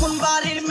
kunbarir